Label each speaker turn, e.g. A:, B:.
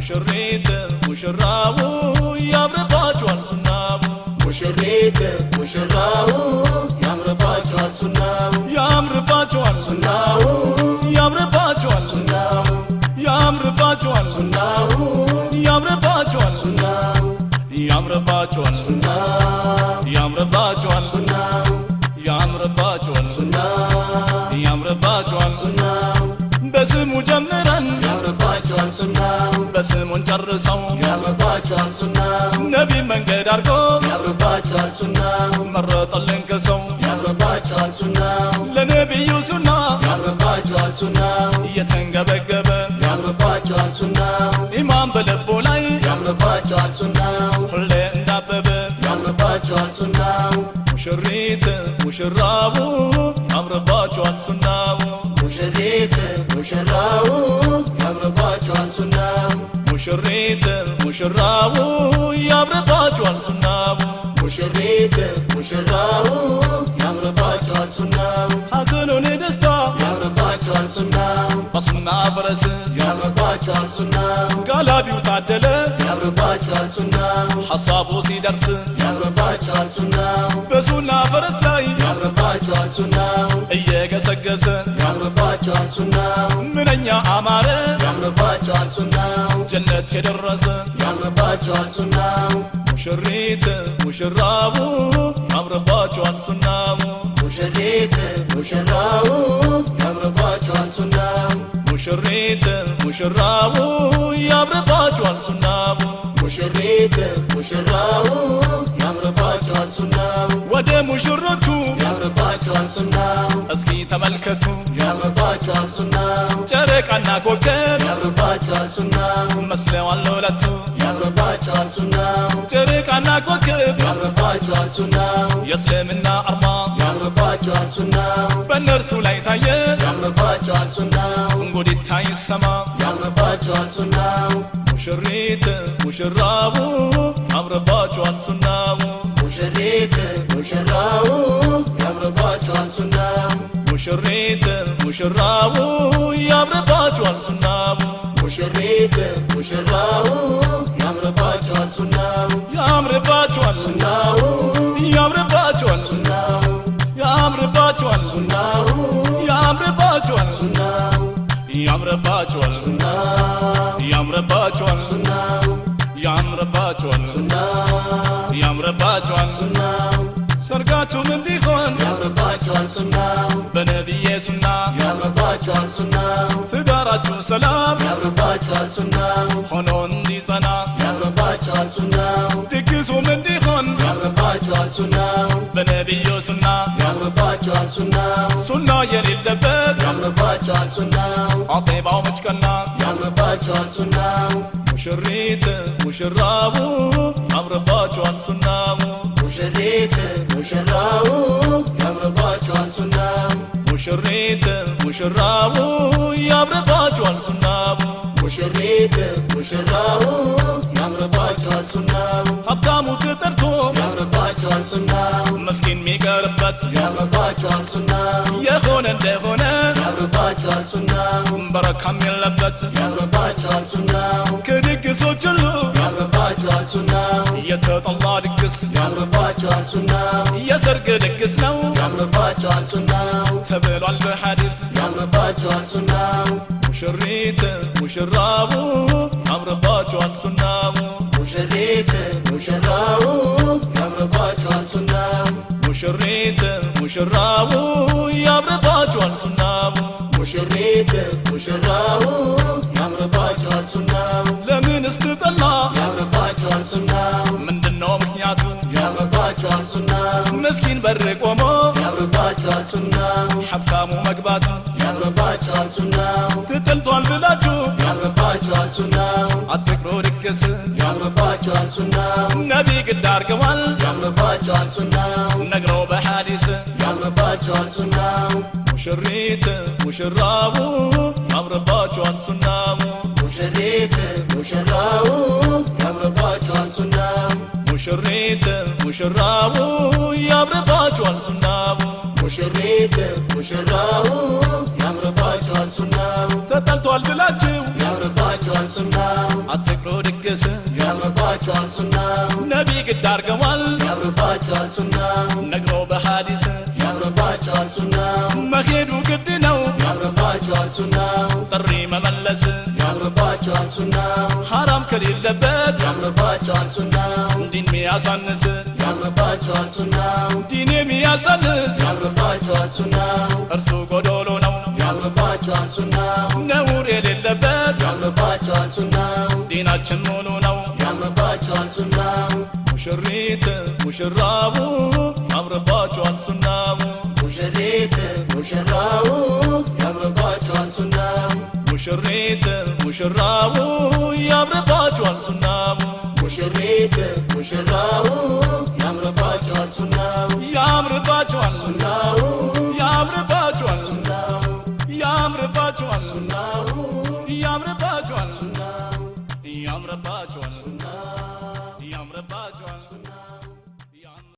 A: ሙሽሪት ሙሽራው ያምርባችኋል ሱናው
B: ሙሽሪት ሙሽራው ያምርባቸዋል ሱናው
A: ያምርባችኋል
B: ሱናው
A: ያምርባችኋል
B: ሱናው
A: ያምርባችኋል
B: ሱናው
A: ያምርባችኋል
B: ሱናው
A: ያምርባችኋል
B: ሱናው
A: ያምርባችኋል
B: ሱናው
A: ያምርባችኋል
B: ሱናው
A: ያምርባችኋል
B: ሱናው
A: በስሙ
B: ሱናው
A: በስሙን ጨርሰው
B: ያምርባቸዋል ሱናው
A: ነቢ መንገድ አድርጎ
B: ያምርባቸዋል ሱናው
A: መረጠልን ከሰው
B: ያምርባቸዋል ሱናው
A: ለነቢዩ ሱና
B: ያምርባቸዋል ሱናው
A: እየተንገበገበ
B: ያምርባቸዋል ሱናው
A: ኢማን በልቦ ላይ
B: ያምርባቸዋል ሱናው
A: ሁሌ እንዳበበ
B: ያምርባቸዋል ሱናው
A: ሙሽሪት ሙሽራቡ ያምርባችኋል ሱናው
B: ሙሽሪት ሙሽራው ያምርባቸዋል
A: ሙሽሪት ሙሽራቡ ያምርባችኋል ሱናው።
B: ሙሽሪት ሙሽራው ያምርባቸዋል ሱናው።
A: ሐዘኑን ደስታ
B: ያምርባቸዋል ሱናው።
A: በሱና ፈረስ
B: ያምርባቸዋል ሱናው።
A: ጋላቢው ታደለ
B: ያምርባቸዋል ሱናው።
A: ሐሳቡ ሲደርስ
B: ያምርባቸዋል ሱናው።
A: በሱና ፈረስ ላይ
B: ያምርባቸዋል ሱናው
A: እየገሰገሰ
B: ያምርባቸዋል ሱናው።
A: ምንኛ አማረ
B: ያምርባቸዋል ሱናው።
A: ጀነት የደረሰ
B: ያምርባቸዋል ሱናው።
A: ሙሽሪት ሙሽራቡ ያምርባችኋል ሱናው።
B: ሙሽሪት ሙሽራው ያምርባቸዋል ሱናው።
A: ሙሽሪት ሙሽራቡ ያምርባችኋል ሱናው።
B: ሙሽሪት ሙሽራው ያምርባቸዋል ሱናው
A: ወደ ሙሽሮቹ
B: ያምርባቸዋል ሱናው
A: እስኪ ተመልከቱ።
B: ያምርባቸዋል ሱናው
A: ጨረቃና ኮከብ
B: ያምርባቸዋል ሱናው
A: መስለዋል ለሁለቱ
B: ያምርባቸዋል ሱናው
A: ጨረቃና ኮከብ
B: ያምርባቸዋል ሱናው
A: የእስልምና አርማ
B: ያምርባቸዋል ሱናው
A: በእነርሱ ላይ ታየ።
B: ያምርባቸዋል ሱናው
A: እንጉዲታ ይሰማ።
B: ያምርባቸዋል ሱናው
A: ሙሽሪት ሙሽራቡ ያምርባችኋል ሱናው
B: ሙሽሪት ሙሽራው ያምርባቸዋል ሱናው
A: ሙሽሪት ሙሽራቡ ያምርባችኋል ሱናው
B: ሙሽሪት ሙሽራው ያምርባቸዋል ሱናው
A: ያምርባችኋል
B: ሱናው
A: ያምርባችኋል
B: ሱናው
A: ያምርባችኋል
B: ሱናው
A: ያምርባችኋል
B: ሱናው
A: ያምርባችኋል
B: ሱናው
A: ያምርባችኋል።
B: ሱናው
A: ሰርጋችሁም እንዲሆን
B: ያምርባቸዋል ሱናው
A: በነቢዬ ሱና
B: ያምርባቸዋል ሱናው
A: ትዳራችሁ ሰላም
B: ያምርባቸዋል ሱናው
A: ሆኖ እንዲጸና
B: تكسوا منديهن
A: يا رباك
B: سنة بنبي
A: سنة يا
B: رباك سنة
A: سنة يا
B: للبد يا
A: رباك سنة
B: عطيبة ومشكلة
A: يا رباك سنة مشريت
B: مشراو يا رباك سنة
A: مشريت مشراو يا رباك سنة مشريت مشراو يا رباك سنة
B: ሙሽሪት ሙሽራው ያምርባቸዋል ሱናው።
A: ሀብታሙ ተጠርቶ
B: ያምርባቸዋል ሱናው።
A: መስኪን የሚቀርበት
B: ያምርባቸዋል ሱናው።
A: የሆነ እንደሆነ
B: ያምርባቸዋል ሱናው።
A: በረካም የለበት
B: ያምርባቸዋል ሱናው።
A: ከድግሶች ሁሉ
B: ያምርባቸዋል ሱናው።
A: የተጠላ ድግስ
B: ያምርባቸዋል ሱናው።
A: የሰርግ ድግስ ነው።
B: ያምርባቸዋል ሱናው።
A: ተብሏል በሐዲስ
B: ያምርባቸዋል ሱናው
A: ሙሽሪት ሙሽራቡ ያምርባችኋል ሱናው።
B: ሙሽሪት ሙሽራው ያምርባቸዋል ሱናው።
A: ሙሽሪት ሙሽራቡ ያምርባችኋል ሱናው።
B: ሙሽሪት ሙሽራው ያምርባቸዋል ሱናው።
A: ለምን ስትጠላ
B: ያምርባቸዋል ሱናው።
A: ምንድነው ምክንያቱ
B: ያምርባቸዋል ሱናው
A: ምስኪን በር ቆሞ
B: ያምርባቸዋል ሱናው
A: ሀብታሙ መግባቱ
B: ያምርባቸዋል ሱናው
A: ትጥልቷል ብላችሁ
B: ያምርባቸዋል ሱናው
A: አትቅሮ ድግስ
B: ያምርባቸዋል ሱናው
A: ነቢ ግድ አርገዋል
B: ያምርባቸዋል ሱናው
A: ነግረው በሐዲስ
B: ያምርባቸዋል ሱናው
A: ሙሽሪት ሙሽራቡ ያምርባችኋል ሱናው
B: ሙሽሪት ሙሽራው ያምርባቸዋል ሱናው
A: ሙሽሪት ሙሽራቡ ያምርባችኋል ሱናው።
B: ሙሽሪት ሙሽራው ያምርባቸዋል ሱናው።
A: ተጠልቷል ብላችሁ
B: ያምርባቸዋል ሱናው።
A: አትቅሮ ድግስ።
B: ያምርባቸዋል ሱናው።
A: ነቢ ግድ አርገዋል
B: ያምርባቸዋል ሱናው።
A: ነግሮ በሐዲስ።
B: ያምርባቸዋል ሱናው።
A: መሄዱ ግድ ነው።
B: ያምርባቸዋል ሱናው።
A: ጥሪ መመለስ።
B: ያምርባቸዋል ሱናው።
A: ሐራም ከሌለበት።
B: ያምርባቸዋል ሱናው
A: ሚያሳንስ
B: ያምርባቸዋል ሱናው።
A: ዲን የሚያሳንስ
B: ያምርባቸዋል ሱናው።
A: እርሱ ጎዶሎ ነው።
B: ያምርባቸዋል ሱናው።
A: ነውር የሌለበት
B: ያምርባቸዋል ሱናው።
A: ዲናችን ሙሉ ነው።
B: ያምርባቸዋል ሱናው።
A: ሙሽሪት ሙሽራቡ ያምርባቸዋል ሱናው።
B: ሙሽሪት ሙሽራው ያምርባቸዋል ሱናው።
A: ሙሽሪት ሙሽራቡ ያምርባቸዋል ሱናው
B: ሙሽሪት ሙሽራው ያምርባቸዋል ሱናው
A: ያምርባቸዋል። ሱና